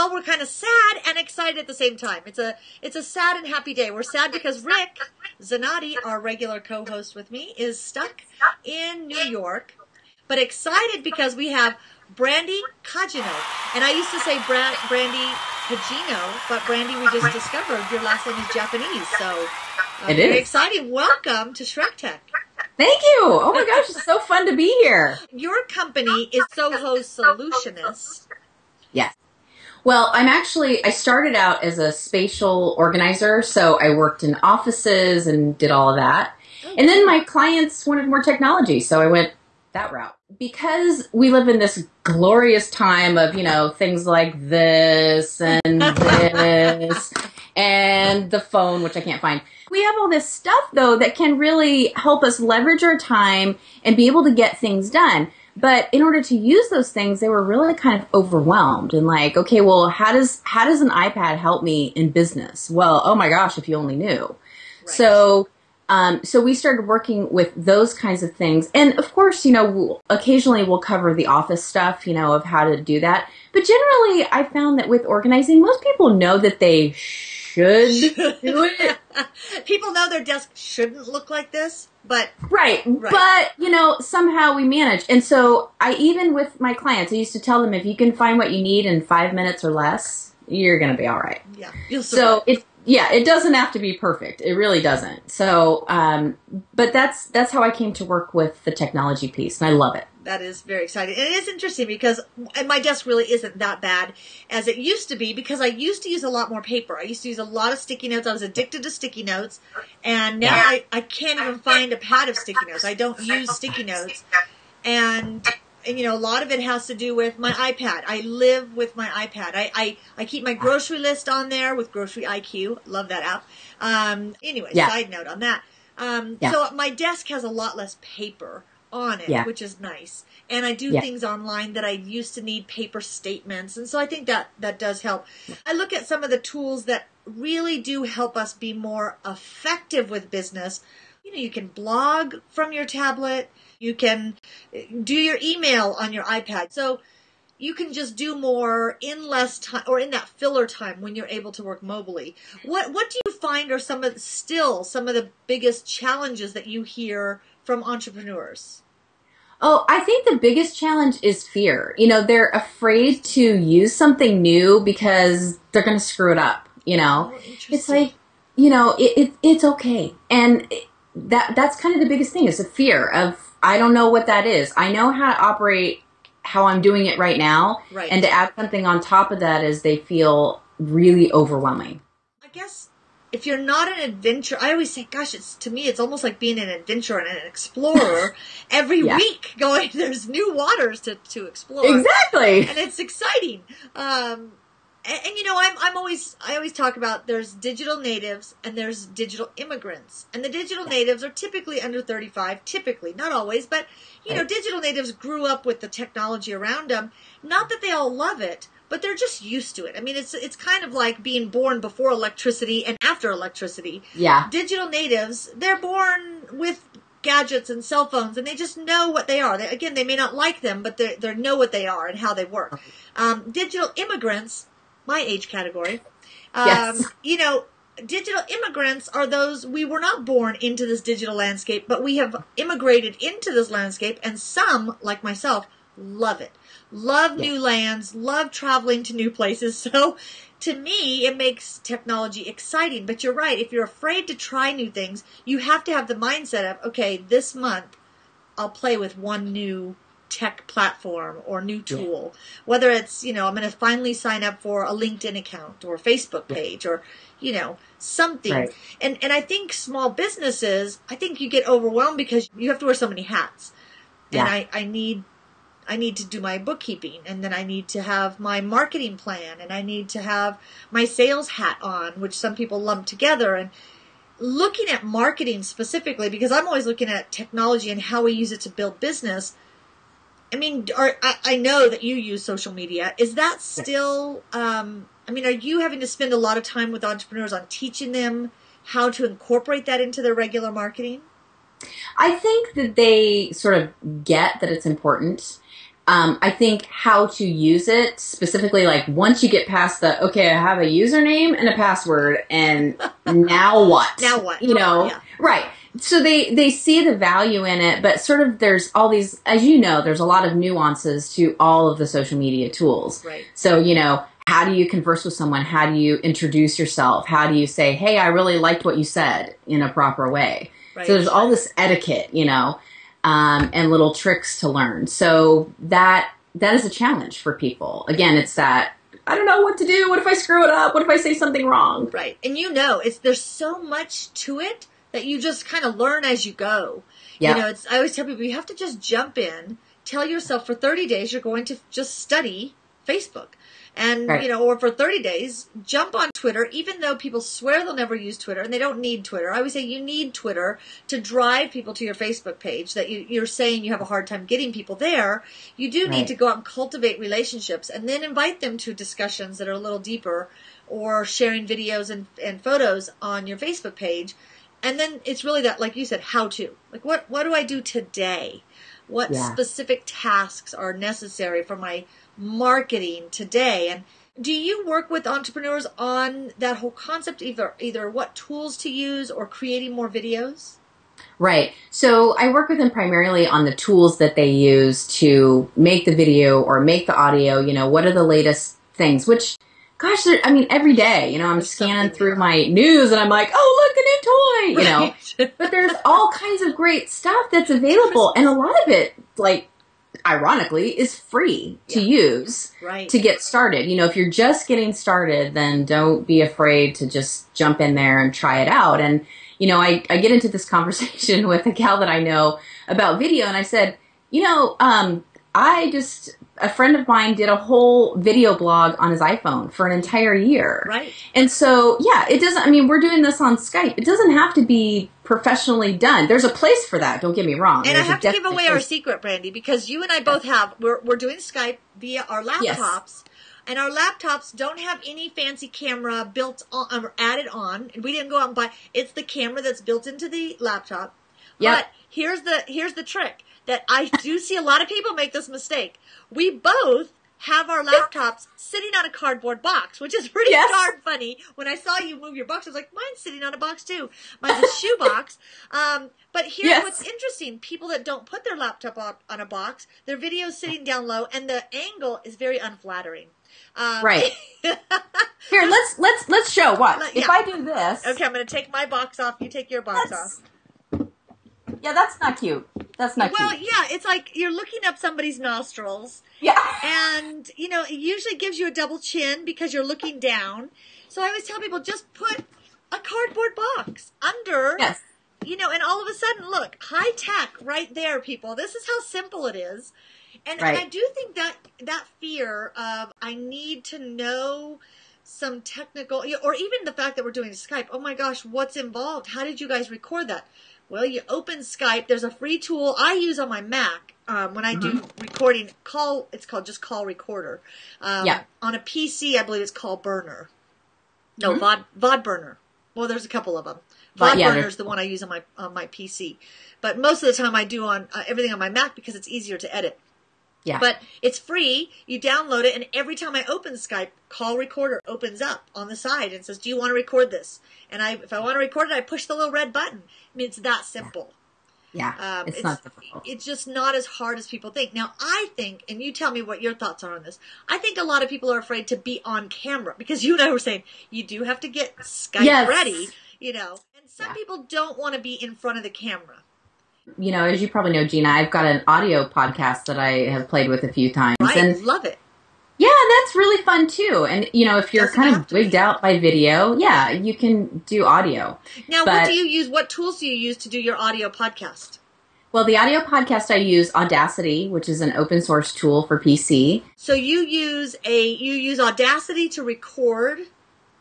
well, we're kind of sad and excited at the same time. It's a it's a sad and happy day. We're sad because Rick Zanotti, our regular co-host with me, is stuck in New York, but excited because we have Brandy Kajino. And I used to say Bra- Brandy Kajino, but Brandy, we just discovered your last name is Japanese, so uh, It very exciting. Welcome to Shrek Tech. Thank you. Oh my gosh, it's so fun to be here. Your company is Soho Solutionist. Yes. Well, I'm actually, I started out as a spatial organizer, so I worked in offices and did all of that. Oh, and then my clients wanted more technology, so I went that route. Because we live in this glorious time of, you know, things like this and this and the phone, which I can't find. We have all this stuff though that can really help us leverage our time and be able to get things done. But in order to use those things, they were really kind of overwhelmed and like, okay, well, how does how does an iPad help me in business? Well, oh my gosh, if you only knew. So um, so we started working with those kinds of things, and of course, you know, we'll, occasionally we'll cover the office stuff, you know, of how to do that. But generally, I found that with organizing, most people know that they should do it. People know their desk shouldn't look like this, but Right. Right. But, you know, somehow we manage. And so I even with my clients, I used to tell them if you can find what you need in five minutes or less, you're going to be all right. yeah, you'll So survive. it, yeah, it doesn't have to be perfect. It really doesn't. So, um, but that's, that's how I came to work with the technology piece and I love it. That is very exciting. And it is interesting because my desk really isn't that bad as it used to be because I used to use a lot more paper. I used to use a lot of sticky notes. I was addicted to sticky notes. And now Yeah. I, I can't even find a pad of sticky notes. I don't use sticky notes. And, and you know, a lot of it has to do with my iPad. I live with my iPad. I, I, I keep my grocery list on there with Grocery IQ. Love that app. Um, anyway, Yeah. side note on that. Um, Yeah. So my desk has a lot less paper on it, Yeah. which is nice. And I do things online that I used to need paper statements, and so I think that that does help. I look at some of the tools that really do help us be more effective with business. You know, you can blog from your tablet, you can do your email on your iPad. So you can just do more in less time or in that filler time when you're able to work mobily. What what do you find are some of still some of the biggest challenges that you hear from entrepreneurs? Oh, I think the biggest challenge is fear. You know, they're afraid to use something new because they're going to screw it up, you know? Oh, it's like you know it, it it's okay and it- that that's kind of the biggest thing is the fear of i don't know what that is i know how to operate how i'm doing it right now Right. and to add something on top of that is they feel really overwhelming I guess if you're not an adventure, I always say, gosh, it's to me, it's almost like being an adventurer and an explorer every Yeah. week. Going, there's new waters to to explore. exactly and it's exciting. Um, and, and you know, I'm I'm always I always talk about there's digital natives and there's digital immigrants, and the digital natives are typically under 35, typically not always, but you know, digital natives grew up with the technology around them. Not that they all love it. But they're just used to it. I mean, it's it's kind of like being born before electricity and after electricity yeah digital natives, they're born with gadgets and cell phones, and they just know what they are. They, again, they may not like them, but they they know what they are and how they work. Um, digital immigrants, my age category, um, Yes. you know, digital immigrants are those we were not born into this digital landscape, but we have immigrated into this landscape, and some, like myself, love it. Love Yeah. new lands, love traveling to new places. So to me, it makes technology exciting. But you're right. If you're afraid to try new things, you have to have the mindset of, okay, this month I'll play with one new tech platform or new tool. Whether it's, you know, I'm going to finally sign up for a LinkedIn account or Facebook page or, you know, something. Right. And and I think small businesses, I think you get overwhelmed because you have to wear so many hats. And I, I need I need to do my bookkeeping and then I need to have my marketing plan and I need to have my sales hat on, which some people lump together and looking at marketing specifically because I'm always looking at technology and how we use it to build business. I mean, are, I, I know that you use social media. Is that still, um, I mean, are you having to spend a lot of time with entrepreneurs on teaching them how to incorporate that into their regular marketing? I think that they sort of get that it's important. Um, I think how to use it specifically, like once you get past the okay, I have a username and a password, and now what? Now what? You know, Yeah. right? So they they see the value in it, but sort of there's all these, as you know, there's a lot of nuances to all of the social media tools. Right. So you know, how do you converse with someone? How do you introduce yourself? How do you say, "Hey, I really liked what you said" in a proper way? Right. So there's all this etiquette, you know, um, and little tricks to learn. So that that is a challenge for people. Again, it's that I don't know what to do. What if I screw it up? What if I say something wrong? Right. And you know, it's there's so much to it that you just kind of learn as you go. Yeah. You know, it's I always tell people you have to just jump in, tell yourself for 30 days you're going to just study Facebook. And Right. you know, or for 30 days, jump on Twitter, even though people swear they'll never use Twitter and they don't need Twitter. I always say you need Twitter to drive people to your Facebook page that you, you're saying you have a hard time getting people there. You do need to go out and cultivate relationships and then invite them to discussions that are a little deeper or sharing videos and, and photos on your Facebook page. And then it's really that, like you said, how to. Like, what, what do I do today? What Yeah. specific tasks are necessary for my marketing today? And do you work with entrepreneurs on that whole concept, either, either what tools to use or creating more videos? Right. So I work with them primarily on the tools that they use to make the video or make the audio. You know, what are the latest things? Which, gosh, I mean, every day, you know, I'm There's scanning through my news and I'm like, oh, look, a new toy, you know. But there's all kinds of great stuff that's available and a lot of it like ironically is free to use right. to get started you know if you're just getting started then don't be afraid to just jump in there and try it out and you know i, I get into this conversation with a gal that i know about video and i said you know um, i just a friend of mine did a whole video blog on his iphone for an entire year right. and so, yeah, it doesn't, I mean, we're doing this on Skype. It doesn't have to be professionally done. There's a place for that. Don't get me wrong. And I There's a have to give away our secret, Brandy, because you and I both have. We're we're doing Skype via our Yes. laptops, and our laptops don't have any fancy camera built on or added on. And we didn't go out and buy. It's the camera that's built into the laptop. Yep. But here's the here's the trick that I do see a lot of people make this mistake. We both have our laptops sitting on a cardboard box, which is pretty Yes. darn funny. When I saw you move your box, I was like, mine's sitting on a box too. Mine's a shoe box. Um, but here's Yes. what's interesting. People that don't put their laptop up on a box, their video's sitting down low and the angle is very unflattering. Um, Right. Here, let's, let's, let's show what. Let- If. I do this. okay, I'm going to take my box off. You take your box off. Yeah, that's not cute. That's not Well, cute. Well, yeah, it's like you're looking up somebody's nostrils. Yeah. and you know it usually gives you a double chin because you're looking down so i always tell people just put a cardboard box under Yes. you know and all of a sudden look high tech right there people this is how simple it is and Right. i do think that that fear of i need to know some technical or even the fact that we're doing skype oh my gosh what's involved how did you guys record that well you open skype. There's a free tool i use on my mac um, when i do recording call it's called just call recorder. Um, Yeah. on a pc i believe it's called burner. No Mhm. vod vod burner well there's a couple of them vod yeah, burner is the one i use on my on my pc but most of the time i do on uh, everything on my mac because it's easier to edit Yeah. but it's free. You download it, and every time I open Skype, call recorder opens up on the side and says, "Do you want to record this?" And I, if I want to record it, I push the little red button. I mean, it's that simple. yeah. Um, it's, not difficult. It's just not as hard as people think. Now, I think, and you tell me what your thoughts are on this. I think a lot of people are afraid to be on camera because you and I were saying you do have to get Skype Yes. ready, you know. And some Yeah. people don't want to be in front of the camera. You know, as you probably know, Gina, I've got an audio podcast that I have played with a few times. I And love it. Yeah, that's really fun too. And you know, if you're Doesn't kind of wigged out by video, yeah, you can do audio. Now, what do you use? What tools do you use to do your audio podcast? Well, the audio podcast I use Audacity, which is an open source tool for PC. So you use a you use Audacity to record,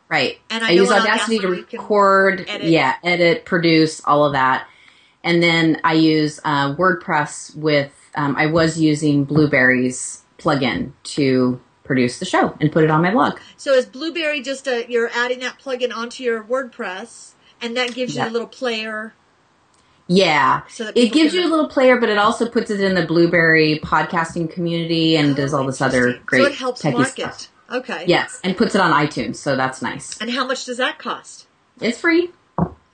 Right. and I, I, use on Audacity, to record, edit. yeah, edit, produce, all of that. And then I use uh, WordPress with, um, I was using Blubrry's plugin to produce the show and put it on my blog. So is Blubrry just a you're adding that plugin onto your WordPress, and that gives you Yeah. a little player? Yeah. So It gives you a little player, but it also puts it in the Blubrry podcasting community and does Oh, all this other great So it helps techie market. stuff. Okay. Yes, and puts it on iTunes, so that's nice. And how much does that cost? It's free.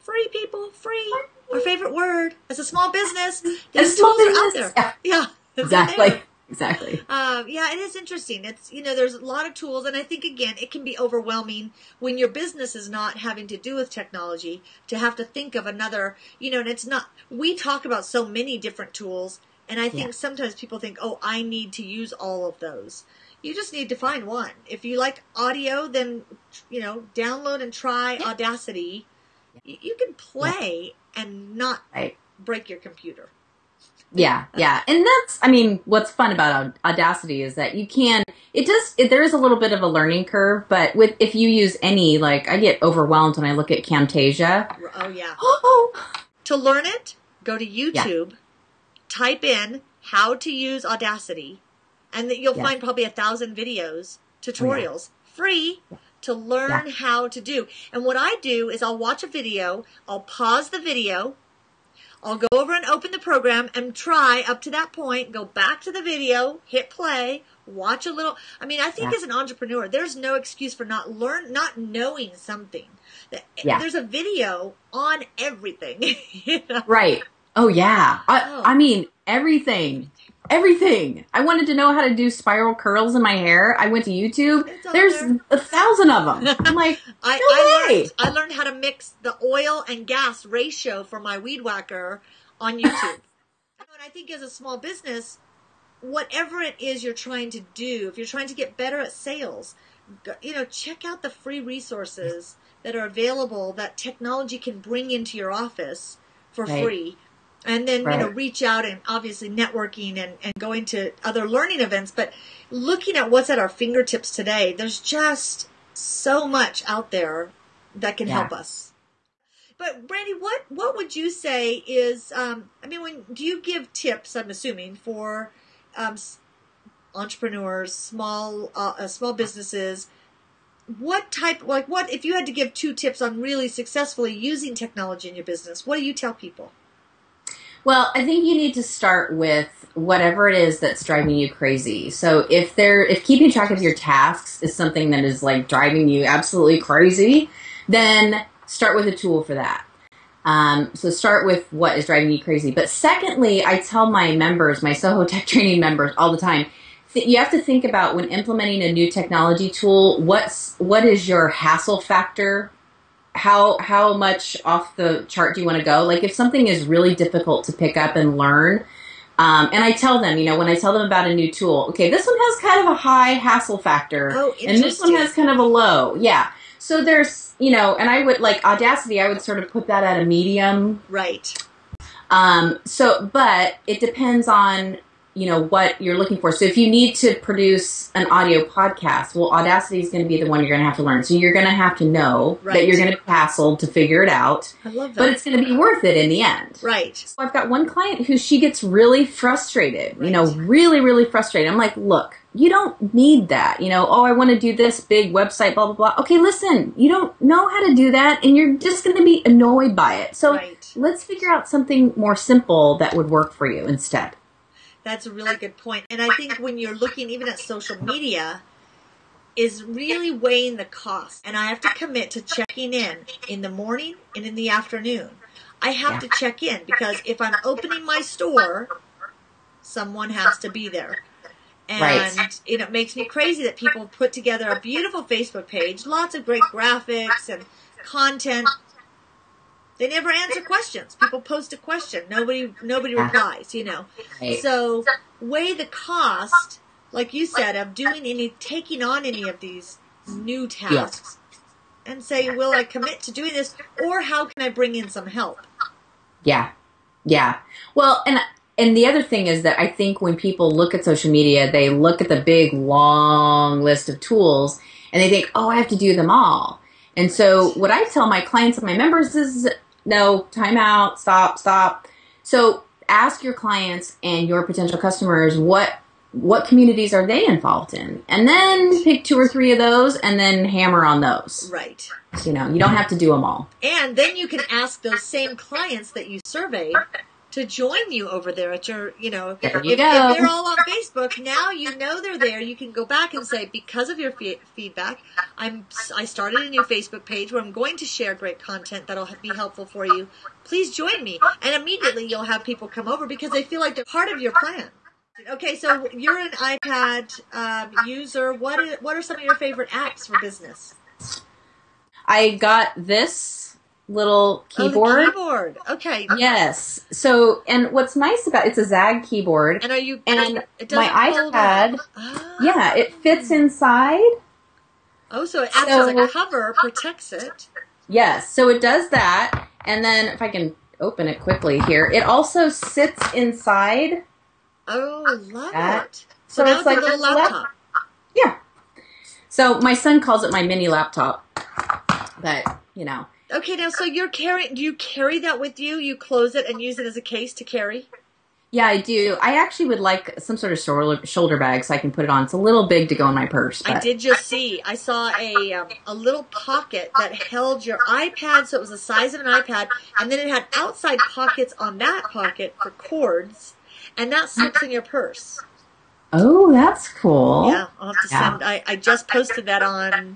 Free, people. Free. Our favorite word. As a small business, these small tools are out business, there. Yeah. they're Exactly. there. Exactly. Um, yeah, it is interesting. It's you know, there's a lot of tools, and I think again, it can be overwhelming when your business is not having to do with technology to have to think of another. You know, and it's not. We talk about so many different tools, and I think Yeah. sometimes people think, oh, I need to use all of those. You just need to find one. If you like audio, then you know, download and try Audacity. You, can play and not Right. break your computer. Yeah, yeah, and that's I mean, what's fun about Audacity is that you can. It does. It, there is a little bit of a learning curve, but with if you use any, like I get overwhelmed when I look at Camtasia. Oh yeah. Oh, To learn it, go to YouTube, type in how to use Audacity, and that you'll Yeah. find probably a thousand videos, oh, tutorials, free to learn Yeah. how to do. And what I do is I'll watch a video, I'll pause the video, I'll go over and open the program and try up to that point, go back to the video, hit play, watch a little. I mean, I think Yeah. as an entrepreneur, there's no excuse for not learn, not knowing something. Yeah. There's a video on everything. you know? right. Oh yeah. I, Oh. I mean everything. Everything. I wanted to know how to do spiral curls in my hair. I went to YouTube. There's there. a thousand of them. I'm like, I, No I way. learned I learned how to mix the oil and gas ratio for my weed whacker on YouTube. and I think as a small business, whatever it is you're trying to do, if you're trying to get better at sales, you know, check out the free resources that are available that technology can bring into your office for Right. free. And then, you know, reach out and obviously networking and, and going to other learning events. But looking at what's at our fingertips today, there's just so much out there that can Yeah. help us. But Brandy, what what would you say is? Um, I mean, when do you give tips? I'm assuming for um, entrepreneurs, small uh, uh, small businesses. What type, like, what if you had to give two tips on really successfully using technology in your business? What do you tell people? Well, I think you need to start with whatever it is that's driving you crazy. So if there if keeping track of your tasks is something that is like driving you absolutely crazy, then start with a tool for that. Um, so start with what is driving you crazy. But secondly, I tell my members, my Soho Tech training members all the time, th- you have to think about when implementing a new technology tool, what's what is your hassle factor how how much off the chart do you want to go? Like if something is really difficult to pick up and learn, um, and I tell them, you know, when I tell them about a new tool, okay, this one has kind of a high hassle factor, Oh, and this one has kind of a low, yeah. So there's, you know, and I would like Audacity, I would sort of put that at a medium. Right. Um, so, but it depends on you know what you're looking for. So if you need to produce an audio podcast, well, Audacity is going to be the one you're going to have to learn. So you're going to have to know Right. that you're going to be hassled to figure it out I love that. but it's going to be worth it in the end. right. So I've got one client who she gets really frustrated, Right. you know, really, really frustrated. I'm like, look, you don't need that. You know, oh, I want to do this big website, blah, blah, blah. Okay, listen, you don't know how to do that and you're just going to be annoyed by it. So Right. let's figure out something more simple that would work for you instead. That's a really good point. And I think when you're looking even at social media, is really weighing the cost. And I have to commit to checking in in the morning and in the afternoon. I have Yeah. to check in because if I'm opening my store, someone has to be there. And Right. you know, it makes me crazy that people put together a beautiful Facebook page, lots of great graphics and content. They never answer questions. People post a question, nobody nobody replies. You know, so weigh the cost, like you said, of doing any, taking on any of these new tasks, and say, will I commit to doing this, or how can I bring in some help? Yeah. Yeah. Well, and and the other thing is that I think when people look at social media, they look at the big long list of tools and they think, "Oh, I have to do them all." And so what I tell my clients and my members is no, time out, stop, stop. So ask your clients and your potential customers what what communities are they involved in? And then pick two or three of those and then hammer on those. Right. You know, you don't have to do them all. And then you can ask those same clients that you surveyed to join you over there at your, you know, There if, you if go. they're all on Facebook, now you know they're there. You can go back and say, because of your fe- feedback, I'm I started a new Facebook page where I'm going to share great content that'll be helpful for you. Please join me, and immediately you'll have people come over because they feel like they're part of your plan. Okay, so you're an iPad um, user. What what are some of your favorite apps for business? I got this little Oh, keyboard. keyboard. Okay. Yes. So, and what's nice about it's a ZAGG keyboard. And are you? And it my iPad. Ah. yeah, it fits inside. Oh, so it acts as a cover, protects it. Yes. So it does that. And then if I can open it quickly here, it also sits inside. Oh, love That- it. So, so it's like a little this lap- laptop. Yeah. So my son calls it my mini laptop. But, you know. Okay, now so you're carrying. Do you carry that with you? You close it and use it as a case to carry. Yeah, I do. I actually would like some sort of shoulder shoulder bag so I can put it on. It's a little big to go in my purse. I did just see. I saw a um, a little pocket that held your iPad, so it was the size of an iPad, and then it had outside pockets on that pocket for cords, and that slips in your purse. Oh, that's cool. Yeah, I'll have to Yeah. send. I, I just posted that on,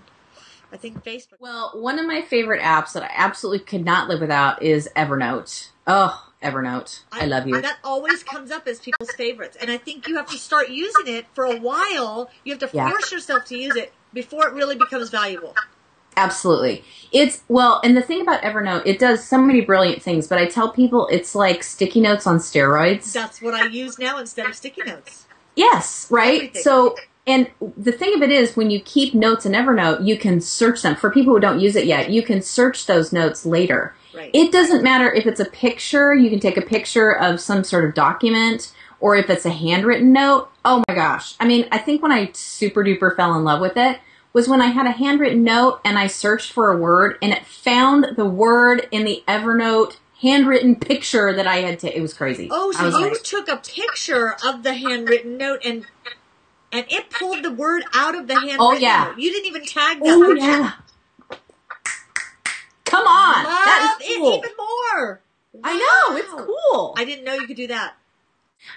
I think Facebook. Well, one of my favorite apps that I absolutely could not live without is Evernote. Oh, Evernote. I, love you. That always comes up as people's favorites, and I think you have to start using it for a while. You have to Yeah. force yourself to use it before it really becomes valuable. Absolutely. It's well, and the thing about Evernote, it does so many brilliant things, but I tell people it's like sticky notes on steroids. That's what I use now instead of sticky notes. Yes, right? Everything. So, and the thing of it is, when you keep notes in Evernote, you can search them. For people who don't use it yet, you can search those notes later. Right. It doesn't matter if it's a picture, you can take a picture of some sort of document, or if it's a handwritten note. Oh my gosh. I mean, I think when I super duper fell in love with it was when I had a handwritten note and I searched for a word and it found the word in the Evernote handwritten picture that I had to. It was crazy. oh, so was you like, took a picture of the handwritten note and and it pulled the word out of the handwritten Oh, yeah. note. You didn't even tag that oh yeah. Come on. Love that is cool. it even more. I know, it's cool. I didn't know you could do that.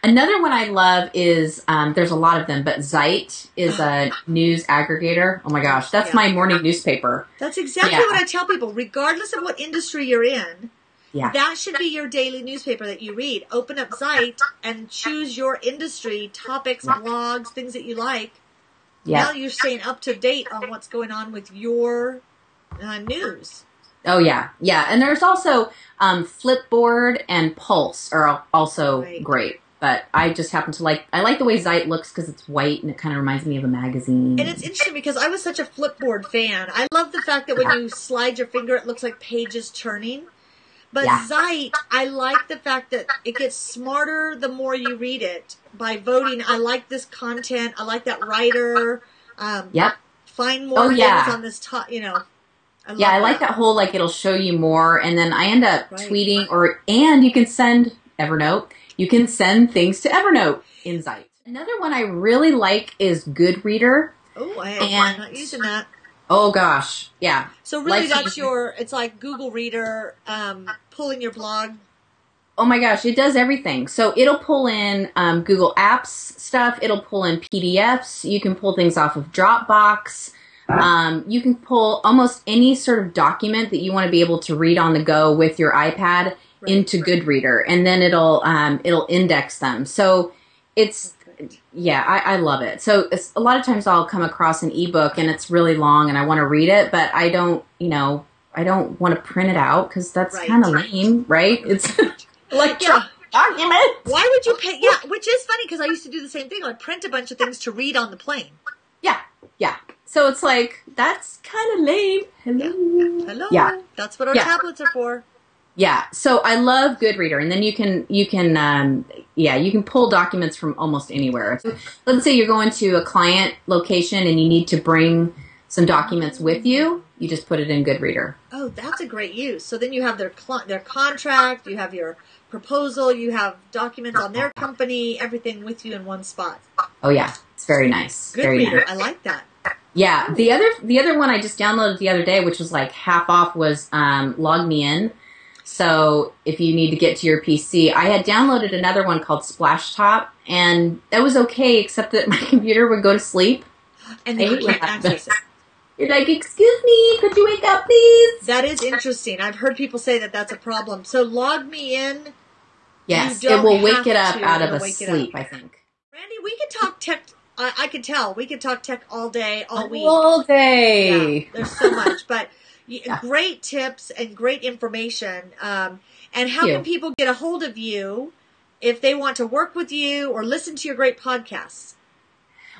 Another one I love is um, there's a lot of them, but Zite is a news aggregator. Oh my gosh, that's Yeah. my morning newspaper. That's exactly Yeah. what I tell people, regardless of what industry you're in. Yeah. That should be your daily newspaper that you read. Open up Zite and choose your industry, topics, Yeah. blogs, things that you like. Yeah. Now you're staying up to date on what's going on with your uh, news. Oh yeah, yeah. And there's also um, Flipboard and Pulse are also Right. great. But I just happen to like I like the way Zite looks because it's white and it kind of reminds me of a magazine. And it's interesting because I was such a Flipboard fan. I love the fact that when you slide your finger, it looks like pages turning. But Yeah. Zite, I like the fact that it gets smarter the more you read it by voting. I like this content. I like that writer. Um, Yep. Find more Oh, things yeah. on this top. You know. I Yeah, I like that whole like it'll show you more, and then I end up Right. tweeting or and you can send Evernote. You can send things to Evernote in Zite. Another one I really like is Goodreader. Oh, I, I'm not using that. Oh gosh, yeah, So really, Like- that's your. It's like Google Reader, um, pulling your blog. Oh my gosh, it does everything. So it'll pull in um, Google Apps stuff. It'll pull in PDFs. You can pull things off of Dropbox. Um, you can pull almost any sort of document that you want to be able to read on the go with your iPad Right, into right. Goodreader, and then it'll um, it'll index them. So it's yeah, I, I love it. So a lot of times I'll come across an ebook and it's really long and I want to read it, but I don't, you know, I don't want to print it out because that's Right. kind of lame, right? It's like Yeah. document. Why would you pay? Yeah, which is funny because I used to do the same thing. I'd print a bunch of things to read on the plane. Yeah, yeah. So it's like that's kind of lame. Hello. Hello. Yeah. That's what our Yeah. tablets are for. Yeah. So I love Goodreader, and then you can you can um, yeah you can pull documents from almost anywhere. So let's say you're going to a client location and you need to bring some documents with you. You just put it in Goodreader. Oh, that's a great use. So then you have their cl- their contract, you have your proposal, you have documents on their company, everything with you in one spot. Oh yeah, it's very nice. Good very reader. nice. I like that. Yeah, the other the other one I just downloaded the other day, which was like half off, was um, Log Me In. So if you need to get to your PC, I had downloaded another one called Splashtop, and that was okay, except that my computer would go to sleep. And then you can't access it. You're like, "Excuse me, could you wake up, please?" That is interesting. I've heard people say that that's a problem. So log me in. Yes, it will wake it up to, out of it'll a sleep. I think. Randy, we could talk tech. I, I can tell. We could talk tech all day, all week. All day. Yeah, there's so much, but Yeah. great tips and great information. Um, and how can people get a hold of you if they want to work with you or listen to your great podcasts?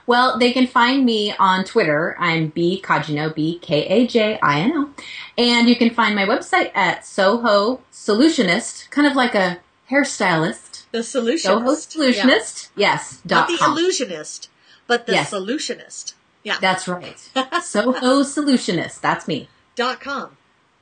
Well, they can find me on Twitter. I'm B Kajino, B K A J I N O. And you can find my website at Soho Solutionist, kind of like a hairstylist. The solutionist. Soho Yeah. Solutionist, yes, Not the com. illusionist, but the Yes. solutionist. Yeah. That's right. Soho Solutionist, that's me. Dot com.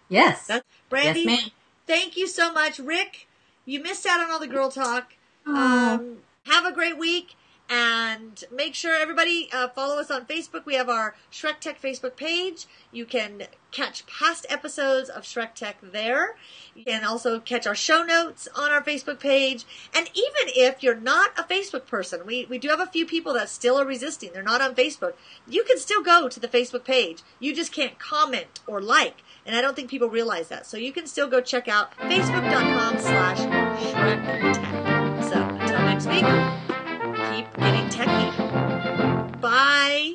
Yes. That's Brandy. yes. Thank you so much, Rick. You missed out on all the girl talk. Aw. Um, have a great week, and make sure everybody uh, follow us on Facebook. We have our Shrek Tech Facebook page. You can catch past episodes of Shrek Tech there. You can also catch our show notes on our Facebook page. And even if you're not a Facebook person, we, we do have a few people that still are resisting. They're not on Facebook. You can still go to the Facebook page. You just can't comment or like. And I don't think people realize that. So you can still go check out facebook.com slash Shrek Tech. So until next week keep getting techie. Bye.